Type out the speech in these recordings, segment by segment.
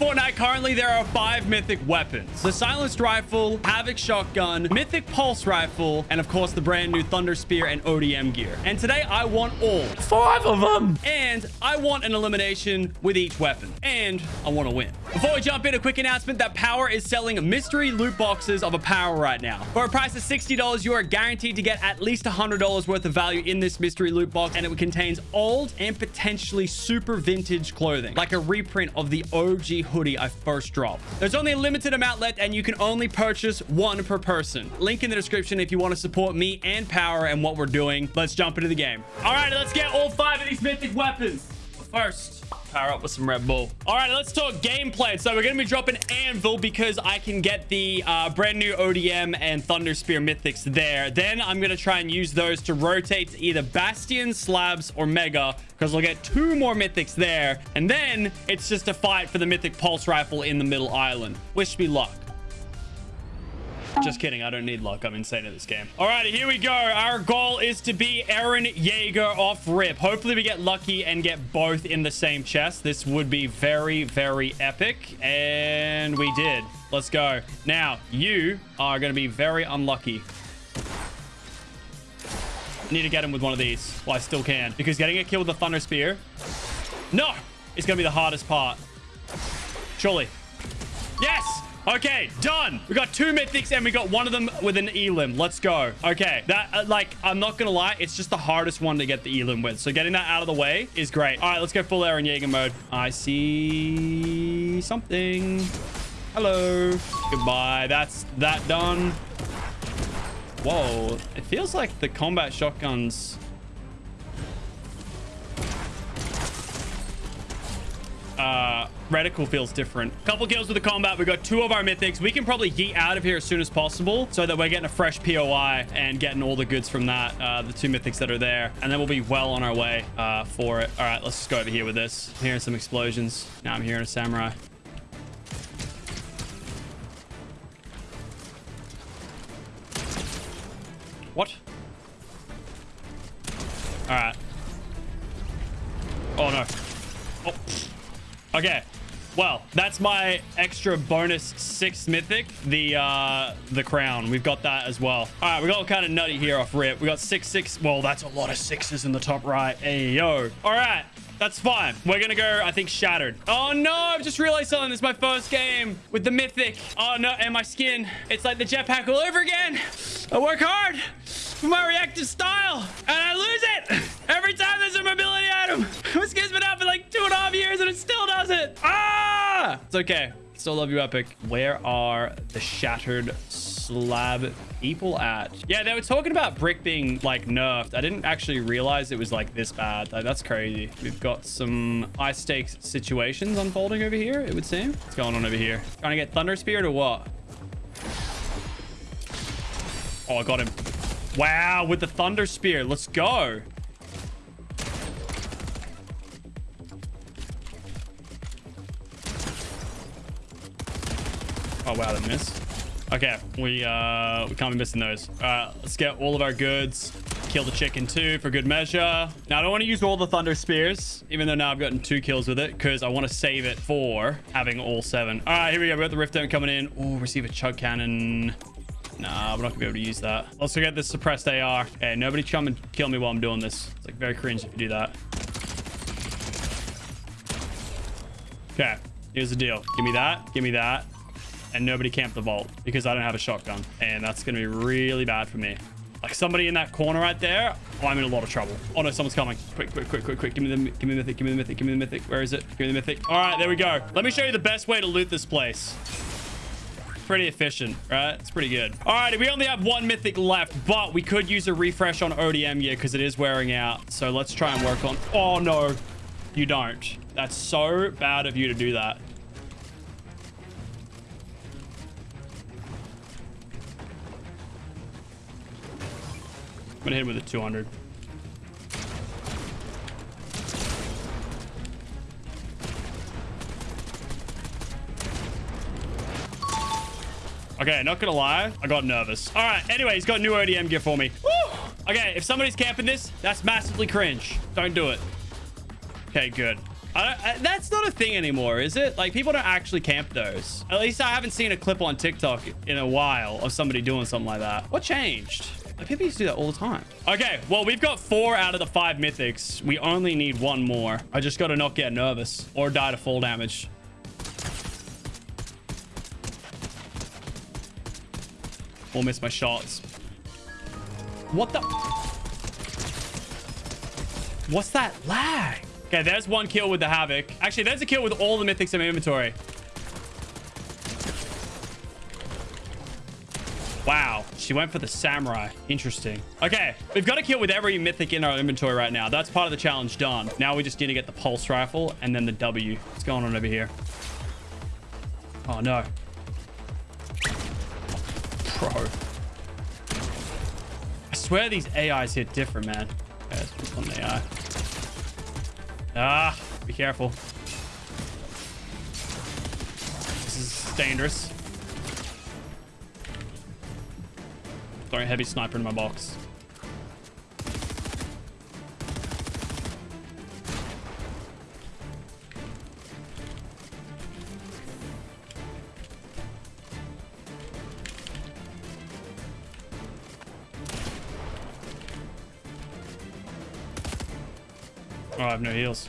in Fortnite, currently there are five mythic weapons. The silenced rifle, Havoc shotgun, mythic pulse rifle, and of course the brand new Thunder Spear and ODM gear. And today I want all. Five of them. And I want an elimination with each weapon. And I want to win. Before we jump in, a quick announcement that Power is selling mystery loot boxes of a Power right now. For a price of $60, you are guaranteed to get at least $100 worth of value in this mystery loot box. And it contains old and potentially super vintage clothing, like a reprint of the OG hoodie I first dropped. There's only a limited amount left and you can only purchase one per person. Link in the description if you want to support me and Power and what we're doing. Let's jump into the game. All right, let's get all five of these mythic weapons. First, power up with some Red Bull. All right, let's talk gameplay. So we're going to be dropping Anvil because I can get the uh, brand new ODM and Thunder Spear mythics there. Then I'm going to try and use those to rotate to either Bastion, Slabs, or Mega because we'll get two more mythics there. And then it's just a fight for the mythic Pulse Rifle in the middle island. Wish me luck. Um, Just kidding. I don't need luck. I'm insane at this game. All right, here we go. Our goal is to be Eren Yeager off rip. Hopefully we get lucky and get both in the same chest. This would be very, very epic. And we did. Let's go. Now, you are going to be very unlucky. Need to get him with one of these. Well, I still can. Because getting a kill with the Thunder Spear... No! It's going to be the hardest part. Surely. Yes! Okay, done. We got two mythics and we got one of them with an elim. Let's go. Okay, that, uh, like, I'm not gonna lie, it's just the hardest one to get the elim with. So getting that out of the way is great. All right, let's go full Eren Jaeger mode. I see something. Hello. Goodbye. That's that done. Whoa, it feels like the combat shotguns uh, reticle feels different. Couple kills with the combat. We got two of our mythics. We can probably yeet out of here as soon as possible so that we're getting a fresh POI and getting all the goods from that, uh, the two mythics that are there. And then we'll be well on our way uh, for it. All right, let's just go over here with this. I'm hearing some explosions. Now I'm hearing a samurai. What? All right. Oh, no. Oh. Okay. Well, that's my extra bonus six mythic, the uh, the crown. We've got that as well. All right, we got kind of nutty here off rip. We got six, six. Well, that's a lot of sixes in the top right. Hey, yo. All right. That's fine. We're going to go, I think, Shattered. Oh, no. I've just realized something. This is my first game with the Mythic. Oh, no. And my skin. It's like the jetpack all over again. I work hard for my reactive style, and I lose it every time there's a mobility item. My skin's been out for like years, and it still does it. Ah! It's okay. Still love you, Epic. Where are the Shattered slab people at? Yeah, they were talking about brick being like nerfed. I didn't actually realize it was like this bad. Like, that's crazy. We've got some high stakes situations unfolding over here, it would seem. What's going on over here? Trying to get Thunder Spear or what? Oh, I got him. Wow, with the Thunder Spear. Let's go. Oh, wow, that missed. Okay, we uh we can't be missing those. All right, let's get all of our goods. Kill the chicken too for good measure. Now, I don't want to use all the thunder spears, even though now I've gotten two kills with it, because I want to save it for having all seven. All right, here we go. We got the rift dome coming in. Oh, receive a chug cannon. Nah, we're not gonna be able to use that. Let's get this suppressed AR. Okay, nobody come and kill me while I'm doing this. It's like very cringe if you do that. Okay, here's the deal. Give me that. Give me that and nobody camp the vault because I don't have a shotgun. And that's going to be really bad for me. Like somebody in that corner right there, oh, I'm in a lot of trouble. Oh no, someone's coming. Quick, quick, quick, quick, quick. Give me the, give me the mythic, give me the mythic, give me the mythic. Where is it? Give me the mythic. All right, there we go. Let me show you the best way to loot this place. Pretty efficient, right? It's pretty good. All right, we only have one mythic left, but we could use a refresh on ODM gear because it is wearing out. So let's try and work on... Oh no, you don't. That's so bad of you to do that. Gonna hit him with a 200. Okay, not gonna lie, I got nervous. All right, anyway, he's got new ODM gear for me. Woo! Okay, if somebody's camping this, that's massively cringe. Don't do it. Okay, good. I I, that's not a thing anymore, is it? Like, people don't actually camp those. At least I haven't seen a clip on TikTok in a while of somebody doing something like that. What changed? Like, people used to do that all the time. Okay, well, we've got four out of the five mythics. We only need one more. I just got to not get nervous or die to fall damage. Or miss my shots. What the? What's that lag? Okay, there's one kill with the Havoc. Actually, there's a kill with all the mythics in my inventory. Wow, she went for the samurai. Interesting. Okay, we've got to kill with every mythic in our inventory right now. That's part of the challenge done. Now we just need to get the pulse rifle and then the W. What's going on over here? Oh, no. Pro. I swear these AIs hit different, man. Okay, let's put on the AI. Ah, be careful. This is dangerous. Throwing heavy sniper in my box. Oh, I have no heals.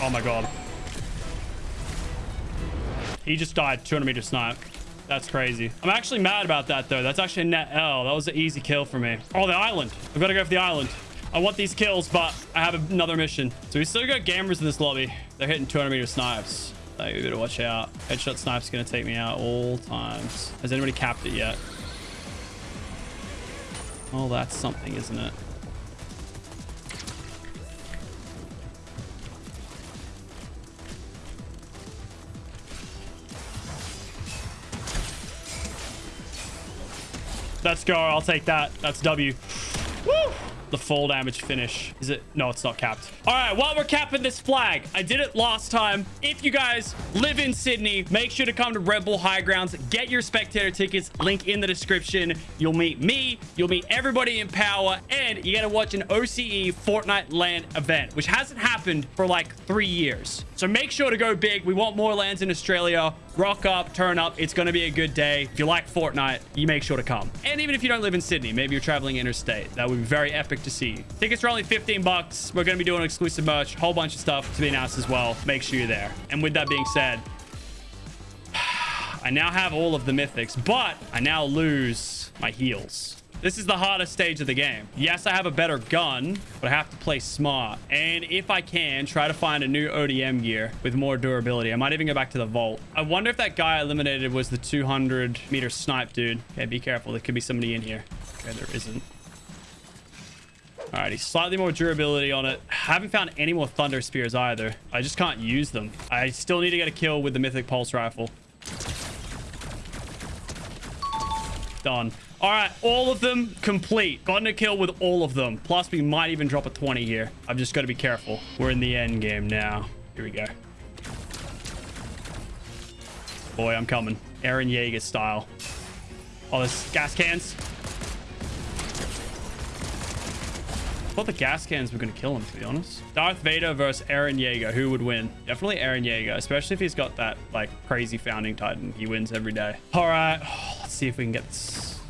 Oh my god. He just died 200 meter snipe. That's crazy. I'm actually mad about that, though. That's actually a net L. That was an easy kill for me. Oh, the island. I've got to go for the island. I want these kills, but I have another mission. So we still got gamers in this lobby. They're hitting 200 meter snipes. You better watch out. Headshot snipe's going to take me out all times. Has anybody capped it yet? Oh, that's something, isn't it? Let's go. I'll take that. That's W. Woo! The full damage finish. Is it? No, it's not capped. All right, while we're capping this flag, I did it last time. If you guys live in Sydney, make sure to come to Red Bull High Grounds. Get your spectator tickets. Link in the description. You'll meet me. You'll meet everybody in power. And you get to watch an OCE Fortnite LAN event, which hasn't happened for like three years. So make sure to go big. We want more lands in Australia. Rock up, turn up. It's going to be a good day. If you like Fortnite, you make sure to come. And even if you don't live in Sydney, maybe you're traveling interstate. That would be very epic to see. Tickets are only 15 bucks. We're going to be doing exclusive merch, whole bunch of stuff to be announced as well. Make sure you're there. And with that being said, I now have all of the mythics, but I now lose my heals. This is the hardest stage of the game. Yes, I have a better gun, but I have to play smart. And if I can, try to find a new ODM gear with more durability. I might even go back to the vault. I wonder if that guy I eliminated was the 200 meter snipe dude. Okay, be careful. There could be somebody in here. Okay, there isn't. Alrighty, slightly more durability on it. Haven't found any more Thunder Spears either. I just can't use them. I still need to get a kill with the Mythic Pulse Rifle. Done. All right, all of them complete. Gotten a kill with all of them. Plus, we might even drop a 20 here. I've just got to be careful. We're in the end game now. Here we go. Boy, I'm coming. Eren Yeager style. Oh, there's gas cans. I thought the gas cans were going to kill him, to be honest. Darth Vader versus Eren Yeager. Who would win? Definitely Eren Yeager, especially if he's got that, like, crazy founding titan. He wins every day. All right. Oh, let's see if we can get this.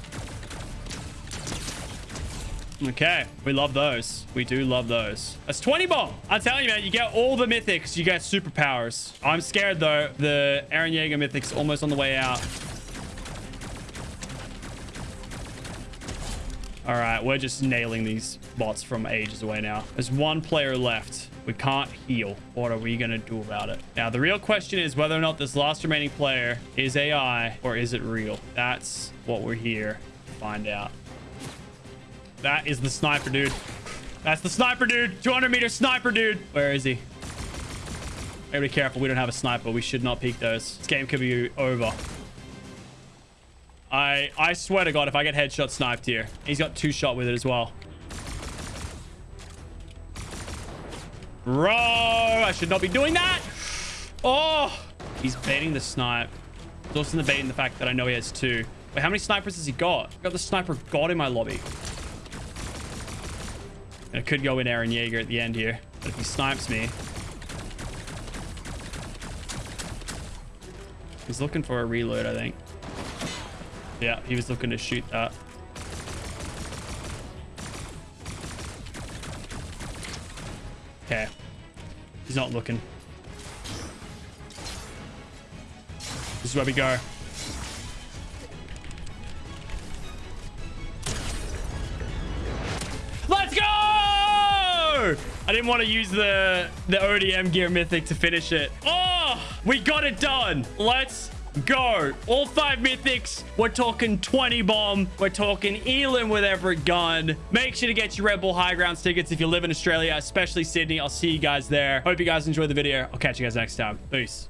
Okay. We love those. We do love those. That's 20 bomb. I'm telling you, man, you get all the mythics. You get superpowers. I'm scared, though. The Eren Yeager mythic's almost on the way out. All right, we're just nailing these bots from ages away now. There's one player left. We can't heal. What are we going to do about it? Now, the real question is whether or not this last remaining player is AI or is it real? That's what we're here to find out. That is the sniper, dude. That's the sniper, dude. 200 meter sniper, dude. Where is he? Gotta be careful. We don't have a sniper. We should not peek those. This game could be over. I I swear to God, if I get headshot sniped here, he's got two shot with it as well. Bro, I should not be doing that. Oh, he's baiting the snipe. He's also in the baiting the fact that I know he has two. Wait, how many snipers has he got? I got the sniper god in my lobby. And I could go in Eren Yeager at the end here. But if he snipes me... He's looking for a reload, I think. Yeah, he was looking to shoot that. Okay. He's not looking. This is where we go. Let's go! I didn't want to use the, the ODM gear mythic to finish it. Oh, we got it done. Let's go. All five mythics. We're talking 20 bomb. We're talking Elan with every gun. Make sure to get your Red Bull High Grounds tickets if you live in Australia, especially Sydney. I'll see you guys there. Hope you guys enjoy the video. I'll catch you guys next time. Peace.